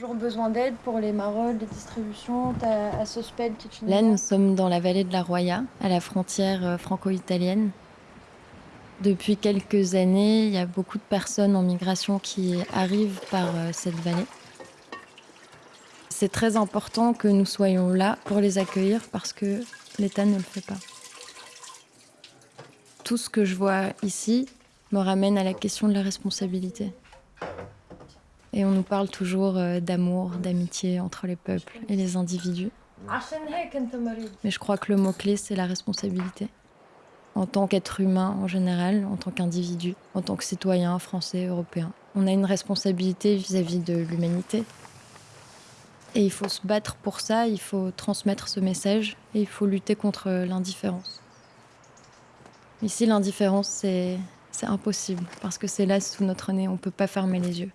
toujours besoin d'aide pour les marolles, les distributions à Sospel qui est une Là, nous sommes dans la vallée de la Roya, à la frontière euh, franco-italienne. Depuis quelques années, il y a beaucoup de personnes en migration qui arrivent par euh, cette vallée. C'est très important que nous soyons là pour les accueillir parce que l'État ne le fait pas. Tout ce que je vois ici me ramène à la question de la responsabilité. Et on nous parle toujours euh, d'amour, d'amitié entre les peuples et les individus. Mais je crois que le mot-clé, c'est la responsabilité. En tant qu'être humain en général, en tant qu'individu, en tant que citoyen français, européen, on a une responsabilité vis-à-vis de l'humanité. Et il faut se battre pour ça, il faut transmettre ce message et il faut lutter contre l'indifférence. Ici, l'indifférence, c'est impossible parce que c'est là sous notre nez, on ne peut pas fermer les yeux.